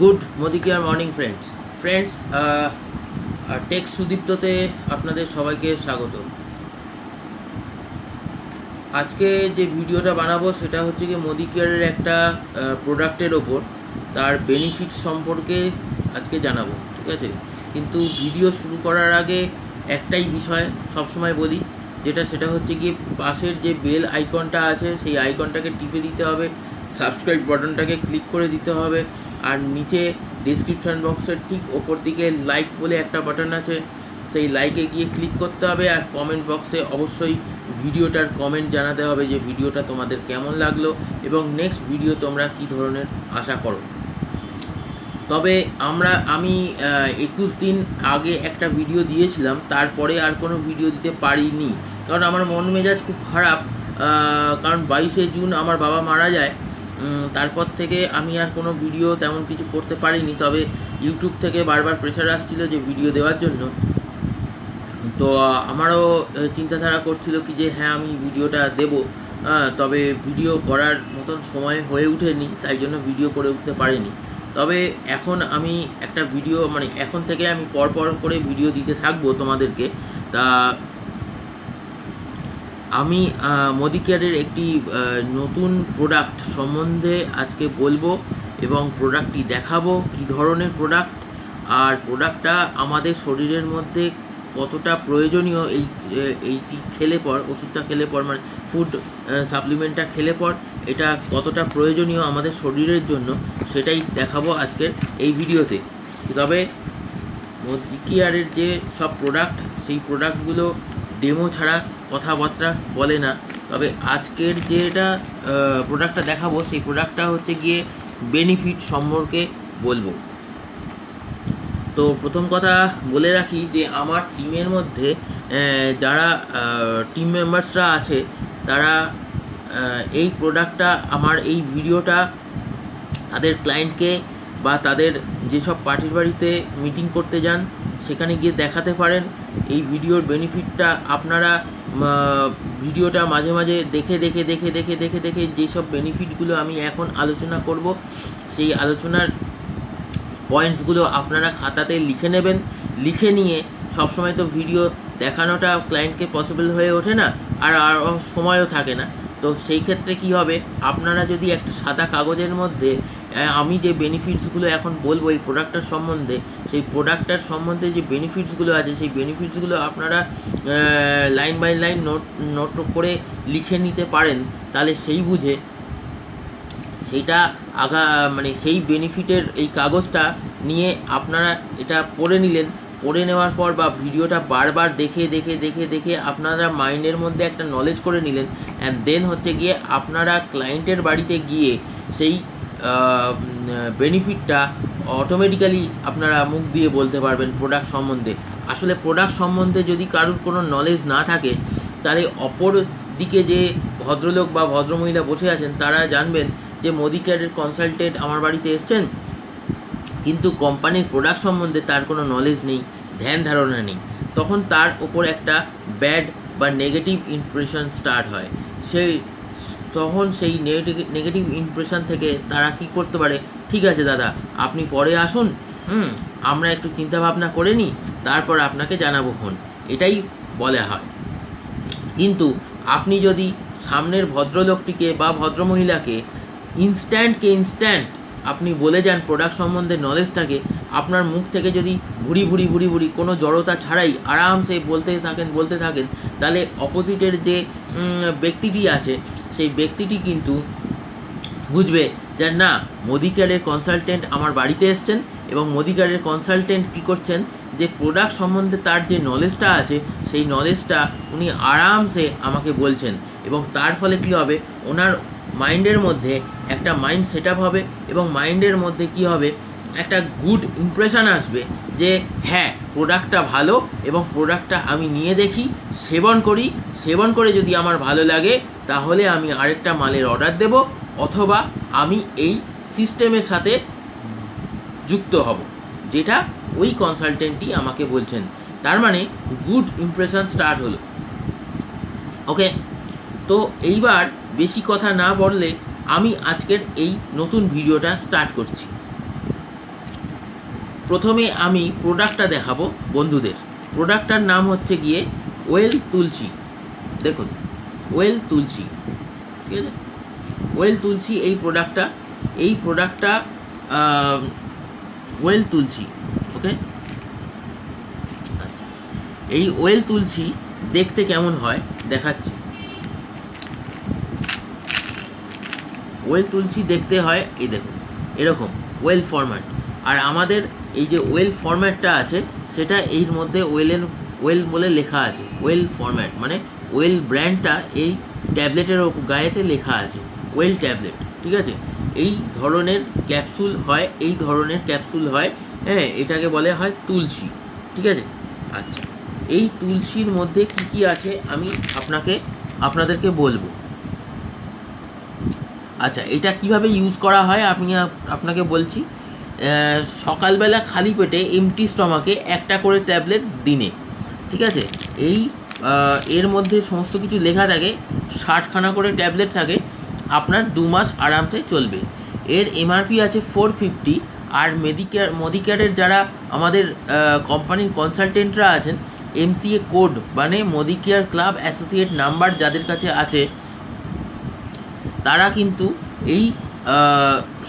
Good মোদি কেয়ার morning friends. Friends tech সুদীপ্ততে আপনাদের সবাইকে স্বাগত। আজকে যে ভিডিওটা বানাবো সেটা হচ্ছে কি মোদি কেয়ারের একটা প্রোডাক্টের ওপর তার বেনিফিট সম্পর্কে আজকে জানাব, ঠিক আছে? কিন্তু ভিডিও শুরু করার আগে একটাই বিষয় সবসময় বলি, যেটা সেটা হচ্ছে গিয়ে পাশের যে বেল আইকনটা আছে, সেই আইকনটাকে টিপে দিতে হবে, সাবস্ক্রাইব বাটনটাকে ক্লিক করে দিতে হবে আর নিচে ডিসক্রিপশন বক্সের ঠিক ওপর দিকে লাইক বলে একটা বাটন আছে। সেই লাইকে গিয়ে ক্লিক করতে হবে আর কমেন্ট বক্সে অবশ্যই ভিডিওটার কমেন্ট জানাতে হবে যে ভিডিওটা তোমাদের কেমন লাগল এবং নেক্সট ভিডিও তোমরা কী ধরনের আশা করো। তবে আমরা, আমি একুশ দিন আগে একটা ভিডিও দিয়েছিলাম, তারপরে আর কোনো ভিডিও দিতে পারিনি। কারণ আমার মন মেজাজ খুব খারাপ কারণ বাইশে জুন আমার বাবা মারা যায় তারপর থেকে আমি আর কোনো ভিডিও তেমন কিছু করতে পারিনি, তবে ইউটিউব থেকে বারবার প্রেশার আসছিল যে ভিডিও দেওয়ার জন্য। তো আমারও চিন্তাধারা করছিল কি যে হ্যাঁ আমি ভিডিওটা দেব। তবে ভিডিও করার মতন সময় হয়ে ওঠেনি তাই জন্য ভিডিও করে উঠতে পারিনি। তবে এখন আমি একটা ভিডিও মানে এখন থেকে আমি পর পর করে ভিডিও দিতে থাকব তোমাদেরকে। তা আমি মোদি কেয়ারের একটি নতুন প্রোডাক্ট সম্বন্ধে আজকে বলব এবং প্রোডাক্টটি দেখাবো, কি ধরনের প্রোডাক্ট আর প্রোডাক্টটা আমাদের শরীরের মধ্যে কতটা প্রয়োজনীয়, এই এইটি খেলে পর, ওষুধটা খেলে পর মানে ফুড সাপ্লিমেন্টটা খেলে পর, এটা কতটা প্রয়োজনীয় আমাদের শরীরের জন্য, সেটাই দেখাবো আজকের এই ভিডিওতে। তবে মোদি কেয়ারের যে সব প্রোডাক্ট সেই প্রোডাক্টগুলো ডেমো ছাড়া কথাবার্তা বলে না। তবে আজকের যেটা প্রোডাক্টটা দেখাবো, সেই প্রোডাক্টটা হচ্ছে গিয়ে বেনিফিট সম্পর্কে বলব। তো প্রথম কথা বলে রাখি যে, আমার টিমের মধ্যে যারা টিম মেম্বার্সরা আছে, তারা এই প্রোডাক্টটা আমার এই ভিডিওটা তাদের ক্লায়েন্টকে বা তাদের যেসব পার্টির বাড়িতে মিটিং করতে যান, সেখানে গিয়ে দেখাতে পারেন। এই ভিডিওর বেনিফিটটা আপনারা ভিডিওটা মাঝে মাঝে দেখে দেখে দেখে দেখে দেখে দেখে যেসব বেনিফিটগুলো আমি এখন আলোচনা করব, সেই আলোচনার পয়েন্টসগুলো আপনারা খাতাতে লিখে নেবেন। লিখে নিয়ে সবসময় তো ভিডিও দেখানোটা ক্লায়েন্টকে পসিবল হয়ে ওঠে না, আর আর সময়ও থাকে না। তো সেই ক্ষেত্রে কি হবে? আপনারা যদি একটা সাদা কাগজের মধ্যে আমি যে বেনিফিটসগুলো এখন বলব এই প্রোডাক্টটার সম্বন্ধে, সেই প্রোডাক্টটার সম্বন্ধে যে বেনিফিটসগুলো আছে, সেই বেনিফিটসগুলো আপনারা line by line note note করে লিখে নিতে পারেন, তাহলে সেই বুঝে সেইটা আগা মানে সেই বেনিফিটের এই কাগজটা নিয়ে আপনারা এটা পড়ে নিলেন, পড়ে নেওয়ার পর বা ভিডিওটা বারবার দেখে দেখে দেখে দেখে আপনারা মাইন্ডের মধ্যে একটা নলেজ করে নিলেন অ্যান্ড দেন হচ্ছে গিয়ে আপনারা ক্লায়েন্টের বাড়িতে গিয়ে সেই বেনিফিটটা অটোমেটিক্যালি আপনারা মুখ দিয়ে বলতে পারবেন প্রোডাক্ট সম্বন্ধে। আসলে প্রোডাক্ট সম্বন্ধে যদি কারোর কোনো নলেজ না থাকে, তাহলে অপর দিকে যে ভদ্রলোক বা ভদ্রমহিলা বসে আছেন, তারা জানবেন যে মোদি কেয়ারের কনসালটেন্ট আমার বাড়িতে এসছেন, কিন্তু কোম্পানির প্রোডাক্ট সম্বন্ধে তার কোনো নলেজ নেই, ধ্যান ধারণা নেই। তখন তার ওপর একটা ব্যাড বা নেগেটিভ ইমপ্রেশন স্টার্ট হয়। সেই তখন সেই নেগেটিভ ইমপ্রেশন থেকে তারা কি করতে পারে? ঠিক আছে দাদা, আপনি পরে আসুন, হুম? আমরা একটু চিন্তা ভাবনা করে নিই, তারপর আপনাকে জানাব ফোন। এটাই বলা হয়। কিন্তু আপনি যদি সামনের ভদ্রলোকটিকে বা ভদ্রমহিলাকে ইনস্ট্যান্টকে ইনস্ট্যান্ট আপনি বলে যান প্রোডাক্ট সম্বন্ধে নলেজ থাকে, আপনার মুখ থেকে যদি ভুড়ি ভুড়ি ভুড়ি ভুড়ি কোনো জড়তা ছাড়াই আরামসে বলতে থাকেন বলতে থাকেন, তাহলে অপোজিটের যে ব্যক্তিটি আছে, সেই ব্যক্তিটি কিন্তু বুঝবে যে না মোদি কেয়ারের কনসালটেন্ট আমার বাড়িতে এসছেন এবং মোদি কেয়ারের কনসালটেন্ট কী করছেন? যে প্রোডাক্ট সম্বন্ধে তার যে নলেজটা আছে, সেই নলেজটা উনি আরামসে আমাকে বলছেন এবং তার ফলে কী হবে? ওনার মাইন্ডের মধ্যে একটা মাইন্ড সেট হবে এবং মাইন্ডের মধ্যে কি হবে? একটা গুড ইমপ্রেশন আসবে যে হ্যাঁ প্রোডাক্টটা ভালো এবং প্রোডাক্টটা আমি নিয়ে দেখি, সেবন করি, সেবন করে যদি আমার ভালো লাগে, তাহলে আমি আরেকটা মালের অর্ডার দেব অথবা আমি এই সিস্টেমের সাথে যুক্ত হব। যেটা ওই কনসালটেন্টই আমাকে বলছেন। তার মানে গুড ইমপ্রেশন স্টার্ট হলো। ওকে তো এইবার বেশি কথা না বললে আমি আজকের এই নতুন ভিডিওটা স্টার্ট করছি। প্রথমে আমি প্রোডাক্টটা দেখাবো বন্ধুদের। প্রোডাক্টটার নাম হচ্ছে গিয়ে ওয়েল তুলসি। দেখুন, ওয়েল তুলসি। ঠিক আছে? ওয়েল তুলসি এই প্রোডাক্টটা এই প্রোডাক্টটা ওয়েল তুলসি ওকে আচ্ছা এই ওয়েল তুলসি দেখতে কেমন হয় দেখাচ্ছি। ওয়েল তুলসী দেখতে হয়, এই দেখুন, এরকম, ওয়েল ফরম্যাট। আর আমাদের এই যে ওয়েল ফরম্যাটটা আছে, সেটা এর মধ্যে ওয়েলের, ওয়েল বলে লেখা আছে, ওয়েল ফরম্যাট মানে ওয়েল ব্র্যান্ডটা এই ট্যাবলেটের গায়েতে লেখা আছে, ওয়েল ট্যাবলেট, ঠিক আছে? এই ধরনের ক্যাপসুল হয়, এই ধরনের ক্যাপসুল হয় হ্যাঁ এটাকে বলে হয় তুলসী, ঠিক আছে? আচ্ছা এই তুলসীর মধ্যে কি কি আছে, আমি আপনাকে, আপনাদেরকে বলব। আচ্ছা এটা কীভাবে ইউজ করা হয় আমি আপ- আপনাকে বলছি। সকালবেলা খালি পেটে এমটি স্টমাকে একটা করে ট্যাবলেট দিনে, ঠিক আছে? এই এর মধ্যে সমস্ত কিছু লেখা থাকে, ষাটখানা করে ট্যাবলেট থাকে, আপনার দু মাস আরামসে চলবে। এর এমআরপি আছে ফোর ফিফটি আর মেডিকেয়ার মডিকেয়ারের যারা আমাদের কোম্পানির কনসালটেন্টরা আছেন এমসিএ কোড মানে মডিকেয়ার ক্লাব অ্যাসোসিয়েট নাম্বার যাদের কাছে আছে তারা কিন্তু এই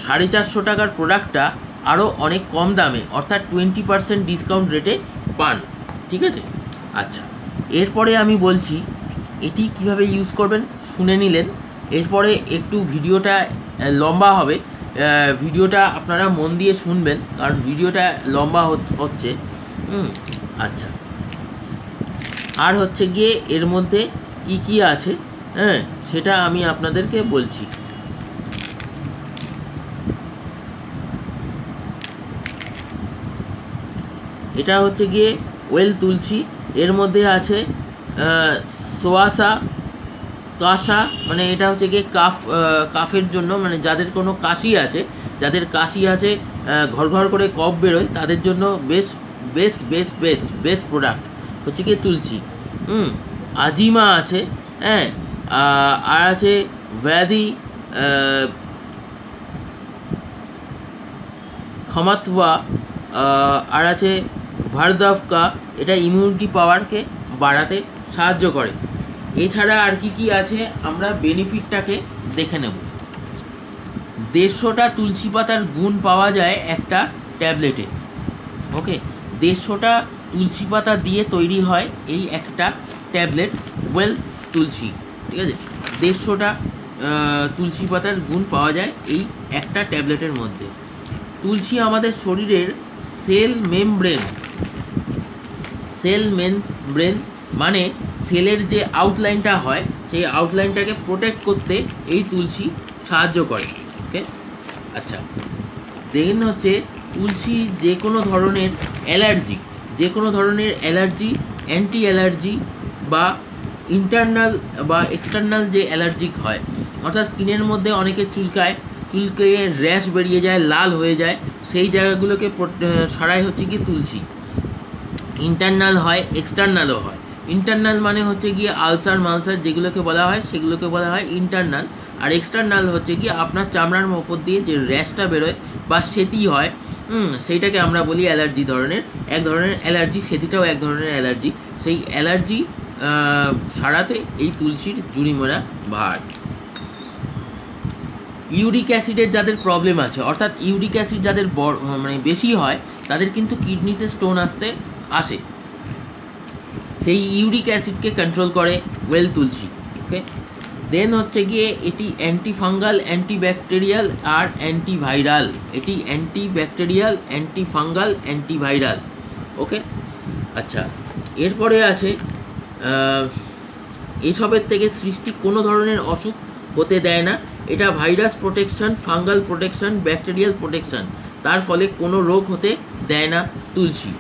সাড়ে চারশো টাকার প্রোডাক্টটা আরও অনেক কম দামে, অর্থাৎ টোয়েন্টি পার্সেন্ট ডিসকাউন্ট রেটে পান। ঠিক আছে? আচ্ছা এরপরে আমি বলছি, এটি কীভাবে ইউজ করবেন শুনে নিলেন। এরপরে একটু ভিডিওটা লম্বা হবে। ভিডিওটা আপনারা মন দিয়ে শুনবেন, কারণ ভিডিওটা লম্বা হচ- হচ্ছে। আচ্ছা। আর হচ্ছে গিয়ে এর মধ্যে কি কি আছে? হ্যাঁ সেটা আমি আপনাদেরকে বলছি। এটা হচ্ছে গিয়ে ওয়েল তুলসী, এর মধ্যে আছে সোয়াসা কাশা মানে এটা হচ্ছে গিয়ে কাফ কাফের জন্য মানে যাদের কোনো কাশি আছে, যাদের কাশি আছে ঘর ঘর করে কফ বেরোয়, তাদের জন্য best best best best best product হচ্ছে গিয়ে তুলসী। হুম, আজিমা আছে হ্যাঁ আর আছে ব্যাধি ক্ষমাতওয়া আর আছে ভারদাভকা এটা ইমিউনিটি পাওয়ারকে বাড়াতে সাহায্য করে। এছাড়া আর কি কি আছে আমরা বেনিফিটটাকে দেখে নেব। দেড়শোটা তুলসী পাতার গুণ পাওয়া যায় একটা ট্যাবলেটে। ওকে? দেড়শোটা তুলসী পাতা দিয়ে তৈরি হয় এই একটা ট্যাবলেট, ওয়েল তুলসী। ঠিক আছে? দেড়শোটা তুলসী পাতার গুণ পাওয়া যায় এই একটা ট্যাবলেটের মধ্যে। তুলসী আমাদের শরীরের সেল মেমব্রেন সেল মেমব্রেন মানে সেলের যে আউটলাইনটা হয়, সেই আউটলাইনটাকে প্রোটেক্ট করতে এই তুলসী সাহায্য করে ওকে আচ্ছা দেন হচ্ছে তুলসী যে কোনো ধরনের অ্যালার্জি যে কোনো ধরনের অ্যালার্জি অ্যান্টি অ্যালার্জি বা ইন্টারনাল বা এক্সটার্নাল যে অ্যালার্জিক হয়, অর্থাৎ স্কিনের মধ্যে অনেকে চুলকায়, চুলকে র্যাশ বেরিয়ে যায়, লাল হয়ে যায়, সেই জায়গাগুলোকে সারাই হচ্ছে কি তুলসী। ইন্টারনাল হয় এক্সটার্নালও হয়। ইন্টারনাল মানে হচ্ছে গিয়ে আলসার মালসার যেগুলোকে বলা হয়, সেগুলোকে বলা হয় ইন্টারনাল আর এক্সটার্নাল হচ্ছে গিয়ে আপনার চামড়ার ওপর দিয়ে যে র্যাশটা বেরোয় বা সেতি হয় সেইটাকে আমরা বলি অ্যালার্জি ধরনের। এক ধরনের অ্যালার্জি সেতিটাও এক ধরনের অ্যালার্জি সেই অ্যালার্জি সারাতে এই তুলসীর জুড়িমোড়া ভার। ইউরিক অ্যাসিডের যাদের প্রবলেম আছে, অর্থাৎ ইউরিক অ্যাসিড যাদের বড় মানে বেশি হয়, তাদের কিন্তু কিডনিতে স্টোন আসতে আসে। সেই ইউরিক অ্যাসিডকে কন্ট্রোল করে ওয়েল তুলসী ওকে দেন হচ্ছে গিয়ে এটি অ্যান্টি ফাঙ্গাল অ্যান্টি ব্যাকটেরিয়াল আর অ্যান্টিভাইরাল এটি anti bacterial anti fungal antiviral okay আচ্ছা এরপরে আছে এসবের থেকে সৃষ্টি কোনো ধরনের অসুখ হতে দেয় না। এটা virus protection, fungal protection, bacterial protection. তার ফলে কোনো রোগ হতে দেয় না তুলসী।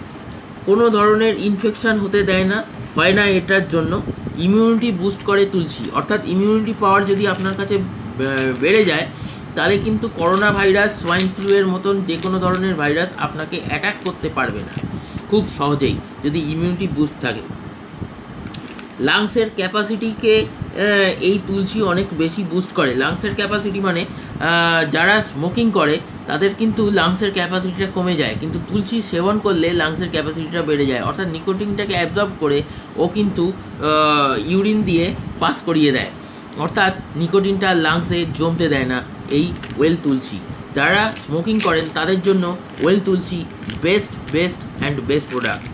কোনো ধরনের ইনফেকশন হতে দেয় না, হয় না এটার জন্য। ইমিউনিটি বুস্ট করে তুলসী। অর্থাৎ ইমিউনিটি পাওয়ার যদি আপনার কাছে বেড়ে যায়, তাহলে কিন্তু করোনা ভাইরাস সোয়াইন ফ্লু এর মতন যে কোনো ধরনের ভাইরাস আপনাকে অ্যাটাক করতে পারবে না। খুব সহজেই যদি ইমিউনিটি বুস্ট থাকে। লাংসের ক্যাপাসিটিকে এই তুলসী অনেক বেশি বুস্ট করে। লাংসের ক্যাপাসিটি মানে যারা স্মোকিং করে, তাদের কিন্তু লাংসের ক্যাপাসিটিটা কমে যায়। কিন্তু তুলসী সেবন করলে লাংসের ক্যাপাসিটিটা বেড়ে যায়। অর্থাৎ নিকোটিনটাকে অ্যাবজর্ব করে, ও কিন্তু ইউরিন দিয়ে পাস করিয়ে দেয়। অর্থাৎ নিকোটিনটা লাংসে জমতে দেয় না এই ওয়েল তুলসী। যারা স্মোকিং করেন, তাদের জন্য well Tulsi best best and best product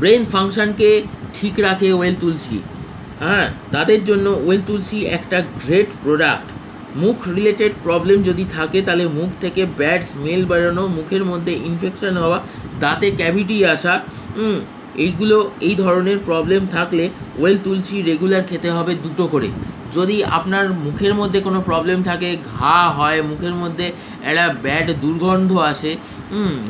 brain ফাংশানকে ঠিক রাখে ওয়েল তুলসি। হ্যাঁ তাদের জন্য ওয়েল তুলসি একটা গ্রেট প্রোডাক্ট মুখ রিলেটেড প্রবলেম যদি থাকে, তাহলে মুখ থেকে ব্যাড স্মেল বেরোনো, মুখের মধ্যে ইনফেকশন হওয়া, দাঁতে ক্যাভিটি আসা এইগুলো, এই ধরনের প্রবলেম থাকলে ওয়েল তুলসী রেগুলার খেতে হবে দুটো করে। যদি আপনার মুখের মধ্যে কোনো প্রবলেম থাকে, ঘা হয়, মুখের মধ্যে একটা ব্যাড দুর্গন্ধ আসে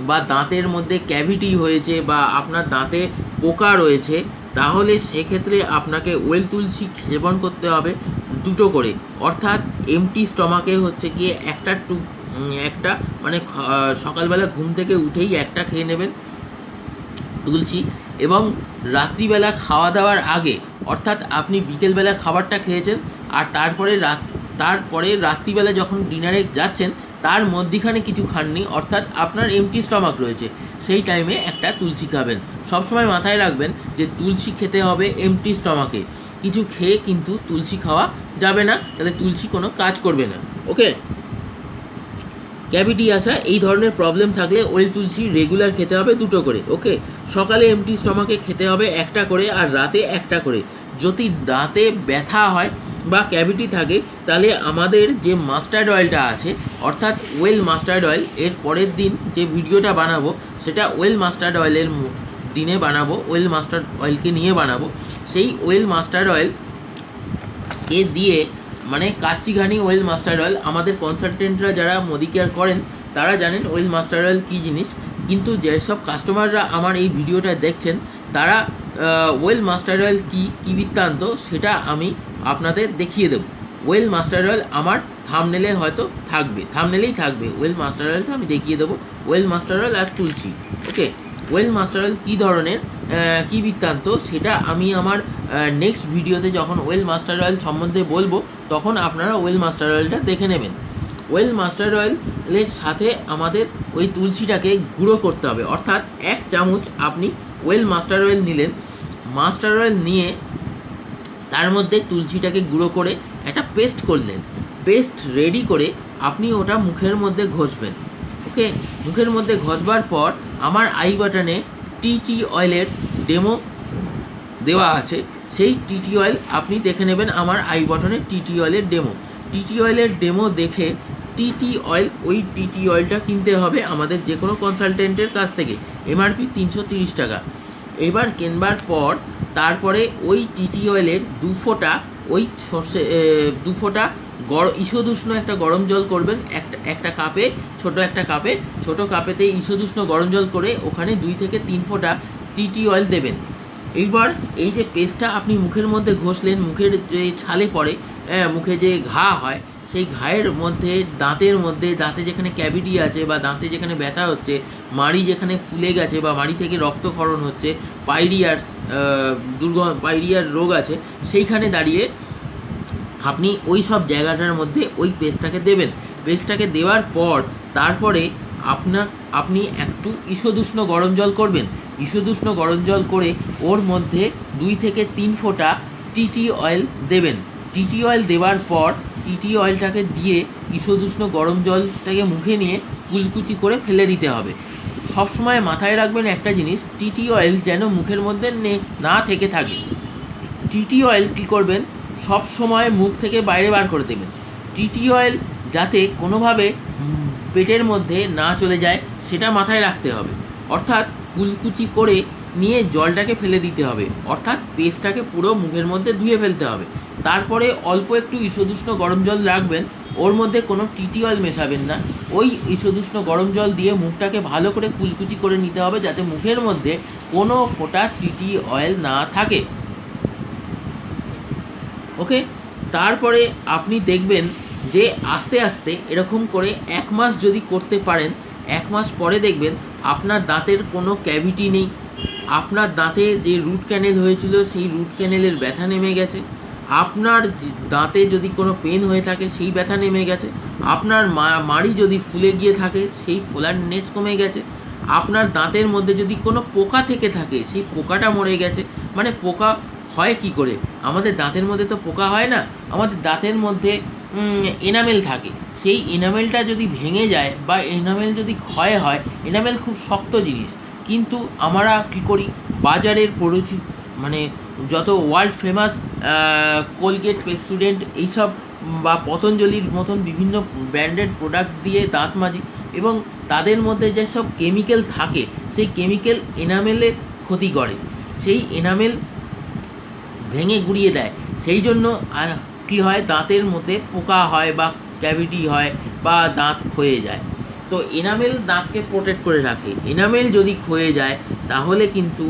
বা দাঁতের মধ্যে ক্যাভিটি হয়েছে বা আপনার দাঁতে পোকা রয়েছে, তাহলে সেক্ষেত্রে আপনাকে ওয়েল তুলসি সেবন করতে হবে দুটো করে। অর্থাৎ এমটি স্টমাকে হচ্ছে গিয়ে একটা টু একটা মানে সকালবেলা ঘুম থেকে উঠেই একটা খেয়ে নেবেন। তুলসী এবং রাত্রিবেলা খাওয়া দাওয়ার আগে, অর্থাৎ আপনি বিকেলবেলা খাবারটা খেয়েছেন, আর তারপরে রাত, তারপরে রাত্রিবেলা যখন ডিনারে যাচ্ছেন, তার মধ্যিখানে কিছু খাননি, অর্থাৎ আপনার এমটি স্টমাক রয়েছে। সেই টাইমে একটা তুলসী খাবেন। সবসময় মাথায় রাখবেন যে তুলসী খেতে হবে এমটি স্টমাকে কিছু খেয়ে কিন্তু তুলসী খাওয়া যাবে না, তাহলে তুলসী কোনো কাজ করবে না। ওকে ক্যাভিটি আসা, এই ধরনের প্রবলেম থাকলে ওয়েল তুলসী রেগুলার খেতে হবে দুটো করে ওকে সকালে এমটি স্টমাকে খেতে হবে একটা করে আর রাতে একটা করে। যদি দাঁতে ব্যথা হয় বা ক্যাভিটি থাকে, তাহলে আমাদের যে মাস্টার্ড অয়েলটা আছে, অর্থাৎ ওয়েল মাস্টার্ড অয়েল এর পরের দিন যে ভিডিওটা বানাবো, সেটা ওয়েল মাস্টার্ড অয়েলের দিনে বানাবো ওয়েল মাস্টার্ড অয়েলকে নিয়ে বানাবো। সেই ওয়েল মাস্টার্ড অয়েল কে দিয়ে মানে কাচ্চিঘানি ওয়েল মাস্টার অয়েল। আমাদের কনসালটেন্টরা যারা মোদি কেয়ার করেন, তারা জানেন ওয়েল মাস্টার অয়েল কী জিনিস। কিন্তু যেসব কাস্টমাররা আমার এই ভিডিওটা দেখছেন, তারা ওয়েল মাস্টার অয়েল কী কী বৃত্তান্ত, সেটা আমি আপনাদের দেখিয়ে দেবো। ওয়েল মাস্টার্ড অয়েল আমার থামনেলে হয়তো থাকবে, থামনেলেই থাকবে। ওয়েল মাস্টার অয়েলটা আমি দেখিয়ে দেবো। ওয়েল মাস্টার অয়েল আর তুলসী, ওকে? ওয়েল মাস্টার অয়েল কী ধরনের? কী বৃত্তান্ত? সেটা আমি আমার নেক্সট ভিডিওতে যখন ওয়েল মাস্টার অয়েল সম্বন্ধে বলব, তখন আপনারা ওয়েল মাস্টার অয়েলটা দেখে নেবেন। ওয়েল মাস্টার অয়েলের সাথে আমাদের ওই তুলসীটাকে গুঁড়ো করতে হবে। অর্থাৎ এক চামচ আপনি ওয়েল মাস্টার অয়েল নিলেন। মাস্টার অয়েল নিয়ে তার মধ্যে তুলসীটাকে গুঁড়ো করে একটা পেস্ট করলেন পেস্ট রেডি করে আপনি ওটা মুখের মধ্যে ঘষবেন। ওকে মুখের মধ্যে ঘষবার পর আমার আই বাটনে টি অয়েলের ডেমো দেওয়া আছে, সেই টিটি অয়েল আপনি দেখে নেবেন আমার আই বটনে টিটি অয়েলের ডেমো। টিটি অয়েলের ডেমো দেখে টিটি অয়েল, ওই টিটি অয়েলটা কিনতে হবে আমাদের যে কোনো কনসালটেন্টের কাছ থেকে, এমআরপি তিনশো টাকা। এবার কেনবার পর, তারপরে ওই টিটি অয়েলের দু ফোঁটা ওই সর্ষে দু ফোঁটা গরম ঈষদুষ্ণ একটা গরম জল করবেন। একটা একটা কাপে ছোট একটা কাপে ছোট কাপেতে ঈষদুষ্ণ গরম জল করে ওখানে দুই থেকে তিন ফোঁটা টিটি অয়েল দেবেন। এইবার এই যে পেস্টটা আপনি মুখের মধ্যে ঘষলেন মুখের যে ছালে পড়ে হ্যাঁ, মুখে যে ঘা হয় সেই ঘায়ের মধ্যে দাঁতের মধ্যে দাঁতে যেখানে ক্যাভিটি আছে বা দাঁতে যেখানে ব্যথা হচ্ছে মাড়ি যেখানে ফুলে গেছে বা মাড়ি থেকে রক্তক্ষরণ হচ্ছে পাইরিয়ার দুর্গ পাইরিয়ার রোগ আছে সেইখানে দাঁড়িয়ে আপনি ওই সব জায়গাটার মধ্যে ওই পেস্টটাকে দেবেন। পেস্টটাকে দেওয়ার পর তারপরে আপনার, আপনি একটু ঈষদুষ্ণ গরম জল করবেন। ঈষদুষ্ণ গরম জল করে ওর মধ্যে দুই থেকে তিন ফোঁটা টিটি অয়েল দেবেন। টিটি অয়েল দেওয়ার পর টিটি অয়েলটাকে দিয়ে ঈষদুষ্ণ গরম জলটাকে মুখে নিয়ে কুলকুচি করে ফেলে দিতে হবে। সবসময় মাথায় রাখবেন একটা জিনিস টিটি অয়েল যেন মুখের মধ্যে নে- না থেকে থাকে। টিটি অয়েল কী করবেন? সব সময় মুখ থেকে বাইরে বার করে দেবেন টিটি অয়েল যাতে কোনোভাবে পেটের মধ্যে না চলে যায়, সেটা মাথায় রাখতে হবে। অর্থাৎ কুলকুচি করে নিয়ে জলটাকে ফেলে দিতে হবে। অর্থাৎ পেস্টটাকে পুরো মুখের মধ্যে ধুয়ে ফেলতে হবে। তারপরে অল্প একটু ঈষদুষ্ণ গরম জল রাখবেন। ওর মধ্যে কোনো টিটি অয়েল মেশাবেন না। ওই ঈষদুষ্ণ গরম জল দিয়ে মুখটাকে ভালো করে কুলকুচি করে নিতে হবে যাতে মুখের মধ্যে কোনো ফোঁটা টিটি অয়েল না থাকে। ওকে? তারপরে আপনি দেখবেন যে আস্তে আস্তে এরকম করে এক মাস যদি করতে পারেন, এক মাস পরে দেখবেন আপনার দাঁতের কোনো ক্যাভিটি নেই। আপনার দাঁতে যে রুট ক্যানেল হয়েছিল, সেই রুট ক্যানেলের ব্যথা নেমে গেছে। আপনার দাঁতে যদি কোনো পেন হয়ে থাকে, সেই ব্যথা নেমে গেছে। আপনার মাড়ি যদি ফুলে গিয়ে থাকে, সেই ফোলারনেস কমে গেছে। আপনার দাঁতের মধ্যে যদি কোনো পোকা থেকে থাকে, সেই পোকাটা মরে গেছে। মানে পোকা হয় কি করে? আমাদের দাঁতের মধ্যে তো পোকা হয় না, আমাদের দাঁতের মধ্যে এনামেল থাকে। সেই এনামেলটা যদি ভেঙে যায় বা এনামেল যদি ক্ষয় হয় এনামেল খুব শক্ত জিনিস। কিন্তু আমরা কী করি? বাজারের পরিচিত মানে যত ওয়ার্ল্ড ফেমাস কোলগেট পেপসুডেন্ট এইসব বা পতঞ্জলির মতন বিভিন্ন ব্র্যান্ডেড প্রোডাক্ট দিয়ে দাঁত মাজি এবং তাদের মধ্যে যেসব কেমিক্যাল থাকে, সেই কেমিক্যাল এনামেলে ক্ষতি করে। সেই এনামেল ভেঙে গুড়িয়ে দেয়। সেই জন্য কী হয়? দাঁতের মধ্যে পোকা হয় বা ক্যাভিটি হয় বা দাঁত ক্ষয়ে যায়। তো এনামেল দাঁতকে প্রোটেক্ট করে রাখে। এনামেল যদি ক্ষয়ে যায়, তাহলে কিন্তু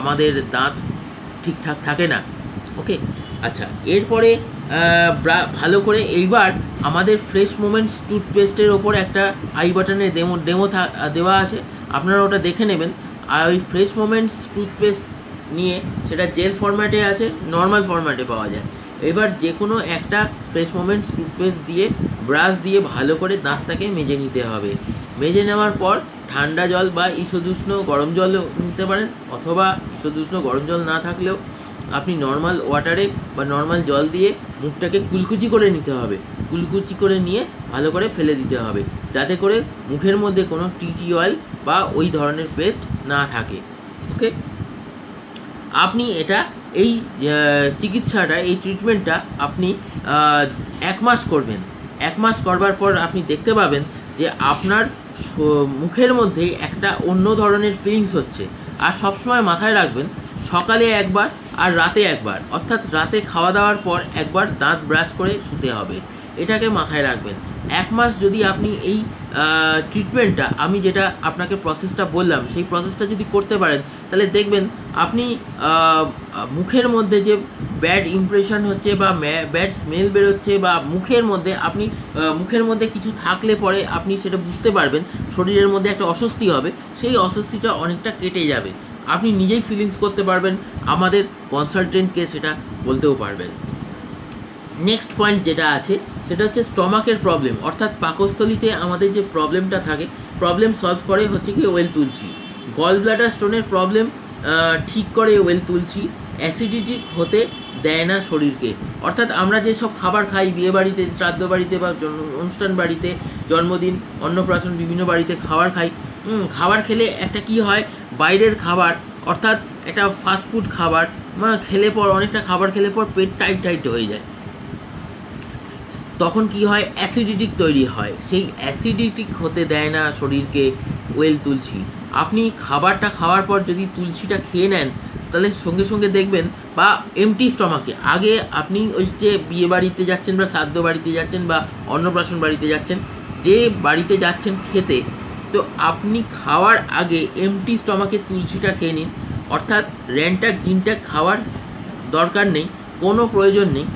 আমাদের দাঁত ঠিকঠাক থাকে না। ওকে? আচ্ছা এরপরে ভালো করে এইবার আমাদের ফ্রেশ মোমেন্টস টুথপেস্টের ওপর একটা আই বাটনে ডেমো ডেমো দেওয়া আছে। আপনারা ওটা দেখে নেবেন। আর ওই ফ্রেশ মোমেন্টস টুথপেস্ট নিয়ে সেটা জেল ফরম্যাটে আছে নর্মাল ফরম্যাটে পাওয়া যায়। এবার যে কোনো একটা ফ্রেশ মোমেন্টস টুথপেস্ট দিয়ে ব্রাশ দিয়ে ভালো করে দাঁতটাকে মেজে নিতে হবে। মেজে নেওয়ার পর ঠান্ডা জল বা ঈষদুষ্ণ গরম জলও নিতে পারেন, অথবা ঈষদুষ্ণ গরম জল না থাকলেও আপনি নর্মাল ওয়াটারে বা নর্মাল জল দিয়ে মুখটাকে কুলকুচি করে নিতে হবে। কুলকুচি করে নিয়ে ভালো করে ফেলে দিতে হবে, যাতে করে মুখের মধ্যে কোনো টিটি অয়েল বা ওই ধরনের পেস্ট না থাকে। ওকে আপনি এটা, এই চিকিৎসাটা, এই ট্রিটমেন্টটা আপনি এক মাস করবেন। এক মাস করবার পর আপনি দেখতে পাবেন যে আপনার মুখের মধ্যে একটা অন্য ধরনের ফিলিংস হচ্ছে। আর সবসময় মাথায় রাখবেন, সকালে একবার আর রাতে একবার। অর্থাৎ রাতে খাওয়া দাওয়ার পর একবার দাঁত ব্রাশ করে শুতে হবে। এটাকে মাথায় রাখবেন। এক মাস যদি আপনি এই ট্রিটমেন্টটা আমি যেটা আপনাকে প্রসেসটা বললাম, সেই প্রসেসটা যদি করতে পারেন, তাহলে দেখবেন আপনি মুখের মধ্যে যে ব্যাড ইমপ্রেশন হচ্ছে বা ব্যাড স্মেল বেরোচ্ছে বা মুখের মধ্যে আপনি মুখের মধ্যে কিছু থাকলে পরে আপনি সেটা বুঝতে পারবেন, শরীরের মধ্যে একটা অস্বস্তি হবে, সেই অস্বস্তিটা অনেকটা কেটে যাবে। আপনি নিজেই ফিলিংস করতে পারবেন, আমাদের কনসালটেন্টকে সেটা বলতেও পারবেন। নেক্সট পয়েন্ট যেটা আছে সেটা হচ্ছে স্টমাকের প্রবলেম অর্থাৎ পাকস্থলিতে আমাদের যে প্রবলেমটা থাকে প্রবলেম সলভ করে হচ্ছে কি ওয়েল তুলসী গল ব্লাডার স্টোনের প্রবলেম ঠিক করে ওয়েল তুলসী অ্যাসিডিটি হতে দেয় না শরীরকে। অর্থাৎ আমরা যেসব খাবার খাই, বিয়ে বাড়িতে, শ্রাদ্ধ বাড়িতে বা অনুষ্ঠান বাড়িতে, জন্মদিন, অন্নপ্রাশন, বিভিন্ন বাড়িতে খাবার খাই খাবার খেলে একটা কি হয়? বাইরের খাবার, অর্থাৎ একটা ফাস্টফুড খাবার খেলে পর, অনেকটা খাবার খেলে পর পেট টাইট টাইট হয়ে যায়। তখন কি হয়? অ্যাসিডিটিক তৈরি হয়। সেই অ্যাসিডিটিক হতে দেয় না শরীরকে ওয়েল তুলসী আপনি খাবারটা খাওয়ার পর যদি তুলসীটা খেয়ে নেন, তাহলে সঙ্গে সঙ্গে দেখবেন, বা এমটি স্টমাকে আগে আপনি ওই যে বিয়ে বাড়িতে যাচ্ছেন বা শ্রাদ্ধ বাড়িতে যাচ্ছেন বা অন্নপ্রাশন বাড়িতে যাচ্ছেন, যে বাড়িতে যাচ্ছেন খেতে, তো আপনি খাওয়ার আগে এমটি স্টমাকে তুলসীটা খেয়ে নিন। অর্থাৎ র্যান্টাক জিনটাক খাওয়ার দরকার নেই, কোনো প্রয়োজন নেই।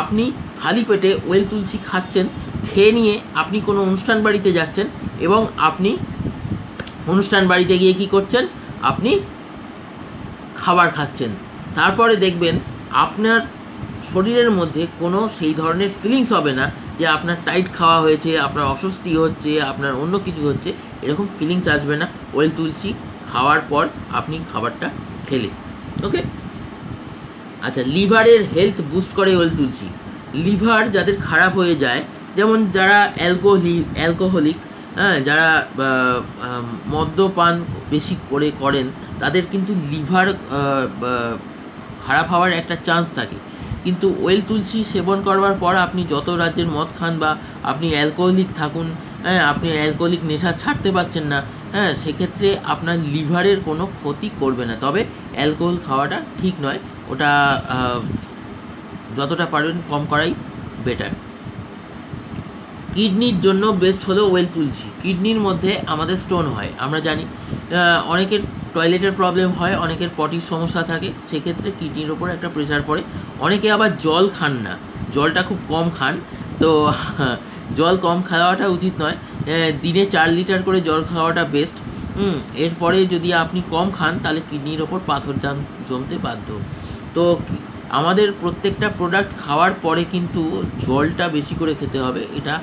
আপনি খালি পেটে ওয়েল তুলসী খাচ্ছেন, খেয়ে নিয়ে আপনি কোনো অনুষ্ঠান বাড়িতে যাচ্ছেন এবং আপনি অনুষ্ঠান বাড়িতে গিয়ে কি করছেন? আপনি খাবার খাচ্ছেন। তারপরে দেখবেন আপনার শরীরের মধ্যে কোনো সেই ধরনের ফিলিংস হবে না যে আপনার টাইট খাওয়া হয়েছে, আপনার অস্বস্তি হচ্ছে, আপনার অন্য কিছু হচ্ছে, এরকম ফিলিংস আসবে না। ওয়েল তুলসি খাওয়ার পর আপনি খাবারটা খেলে। ওকে আচ্ছা লিভারের হেলথ বুস্ট করে ওয়েল তুলসী। লিভার যাদের খারাপ হয়ে যায়, যেমন যারা অ্যালকোহলি, অ্যালকোহলিক হ্যাঁ যারা মদ্যপান বেশি করে করেন, তাদের কিন্তু লিভার খারাপ হওয়ার একটা চান্স থাকে। কিন্তু ওয়েল তুলসী সেবন করবার পর আপনি যত রাজ্যের মদ খান বা আপনি অ্যালকোহলিক থাকুন হ্যাঁ আপনি অ্যালকোহলিক নেশা ছাড়তে পারছেন না হ্যাঁ সেক্ষেত্রে আপনার লিভারের কোনো ক্ষতি করবে না। তবে অ্যালকোহল খাওয়াটা ঠিক নয়, ওটা যতটা পারেন কম করাই বেটার কিডনির জন্য বেস্ট হলো ওয়েল তুলসী কিডনির মধ্যে আমাদের স্টোন হয়। আমরা জানি অনেকের টয়লেটের প্রবলেম হয়, অনেকের পটির সমস্যা থাকে, সেক্ষেত্রে কিডনির ওপর একটা প্রেশার পড়ে। অনেকে আবার জল খান না। জলটা খুব কম খান। তো, জল কম খাওয়াটা উচিত নয়। দিনে চার লিটার করে জল খাওয়াটা বেস্ট এরপরে যদি আপনি কম খান, তাহলে কিডনির ওপর পাথর জাম জমতে বাধ্য। তো আমাদের প্রত্যেকটা প্রোডাক্ট খাওয়ার পরে কিন্তু জলটা বেশি করে খেতে হবে। এটা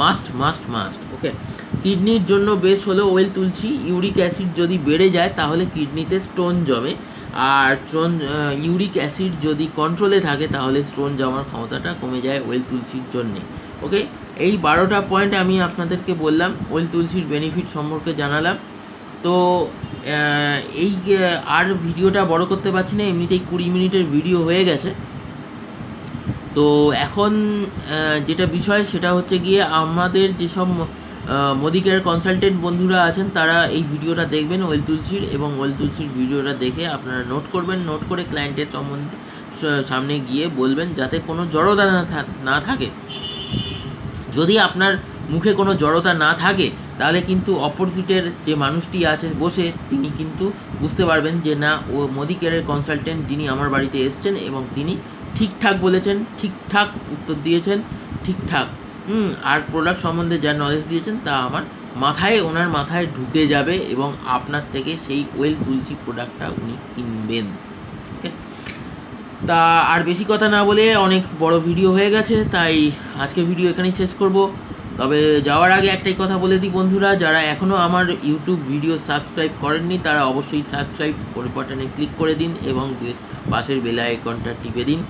মাস্ট মাস্ট মাস্ট ওকে কিডনির জন্য বেশ হলো ওয়েল তুলসী ইউরিক অ্যাসিড যদি বেড়ে যায়, তাহলে কিডনিতে স্টোন জমে। আর স্টোন ইউরিক অ্যাসিড যদি কন্ট্রোলে থাকে, তাহলে স্টোন জমার ক্ষমতাটা কমে যায় ওয়েল তুলসির জন্যে ওকে এই বারোটা পয়েন্ট আমি আপনাদেরকে বললাম। ওয়েল তুলসির বেনিফিট সম্পর্কে জানালাম। তো এই আর ভিডিওটা বড় করতে পারছি না, এমনিতেই কুড়ি মিনিটের ভিডিও হয়ে গেছে। তো এখন যেটা বিষয় সেটা হচ্ছে গিয়ে আমাদের যেসব মোদিকের কনসালটেন্ট বন্ধুরা আছেন, তারা এই ভিডিওটা দেখবেন, ওয়েল তুলসির, এবং ওয়েল তুলসির ভিডিওটা দেখে আপনারা নোট করবেন নোট করে ক্লায়েন্টের সম্বন্ধে সামনে গিয়ে বলবেন, যাতে কোনো জড়তা না থাকে। যদি আপনার মুখে কোনো জড়তা না থাকে তাহলে কিন্তু অপোজিটের যে মানুষটি আছে বসে তিনি কিন্তু বুঝতে পারবেন যে না, ও মোদি কেয়ারের কনসালটেন্ট যিনি আমার বাড়িতে এসছেন এবং তিনি ঠিকঠাক বলেছেন, ঠিকঠাক উত্তর দিয়েছেন, ঠিকঠাক। হুম, আর প্রোডাক্ট সম্বন্ধে যা নলেজ দিয়েছেন তা আমার মাথায়, ওনার মাথায় ঢুকে যাবে এবং আপনার থেকে সেই ওয়েল তুলসী প্রোডাক্টটা উনি কিনবেন। ওকে তা আর বেশি কথা না বলে অনেক বড় ভিডিও হয়ে গেছে, তাই আজকের ভিডিও এখানেই শেষ করব। তবে যাওয়ার আগে একটাই কথা বলে দিই বন্ধুরা, যারা এখনও আমার ইউটিউব ভিডিও সাবস্ক্রাইব করেননি, তারা অবশ্যই সাবস্ক্রাইব করে বাটনে ক্লিক করে দিন এবং পাশের বেল আইকনটা টিপে দিন।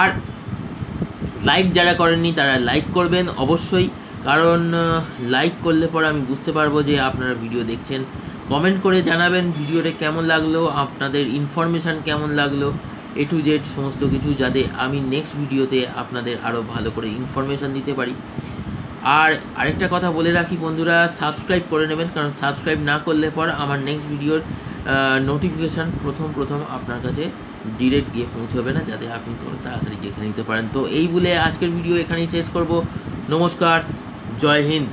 আর লাইক যারা করেননি, তারা লাইক করবেন অবশ্যই, কারণ লাইক করলে পরে আমি বুঝতে পারব যে আপনারা ভিডিও দেখছেন। কমেন্ট করে জানাবেন ভিডিওটা কেমন লাগল, আপনাদের ইনফরমেশান কেমন লাগল এ টু জেড সমস্ত কিছু, যাতে আমি নেক্সট ভিডিওতে আপনাদের আরও ভালো করে ইনফরমেশান দিতে পারি। আর আরেকটা কথা বলে রাখি বন্ধুরা সাবস্ক্রাইব করে নেবেন, কারণ সাবস্ক্রাইব না করলে পর আমার নেক্সট ভিডিওর নোটিফিকেশান প্রথম প্রথম আপনার কাছে ডিরেক্ট গিয়ে পৌঁছবে না, যাতে আপনি তাড়াতাড়ি দেখে নিতে পারেন। তো এই বলে আজকের ভিডিও এখানেই শেষ করব। নমস্কার, জয় হিন্দ।